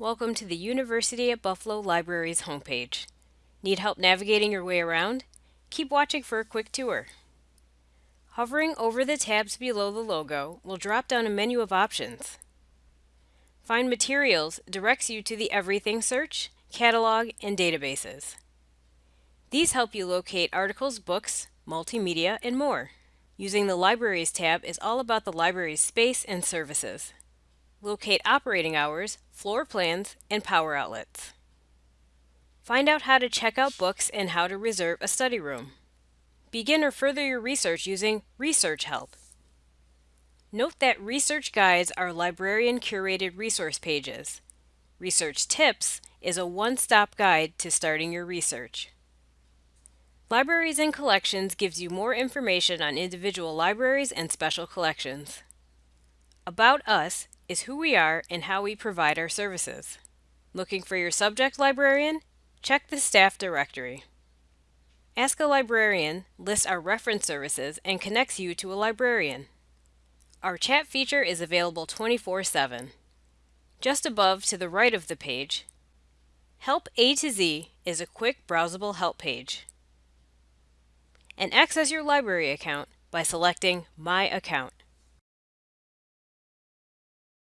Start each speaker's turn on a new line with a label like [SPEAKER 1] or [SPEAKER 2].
[SPEAKER 1] Welcome to the University at Buffalo Libraries homepage. Need help navigating your way around? Keep watching for a quick tour. Hovering over the tabs below the logo will drop down a menu of options. Find Materials directs you to the Everything search, catalog, and databases. These help you locate articles, books, multimedia, and more. Using the Libraries tab is all about the library's space and services. Locate operating hours, floor plans, and power outlets. Find out how to check out books and how to reserve a study room. Begin or further your research using Research Help. Note that research guides are librarian-curated resource pages. Research Tips is a one-stop guide to starting your research. Libraries and Collections gives you more information on individual libraries and special collections. About Us is who we are and how we provide our services. Looking for your subject librarian? Check the staff directory. Ask a Librarian lists our reference services and connects you to a librarian. Our chat feature is available 24-7. Just above to the right of the page, Help A to Z is a quick browsable help page. And access your library account by selecting My Account.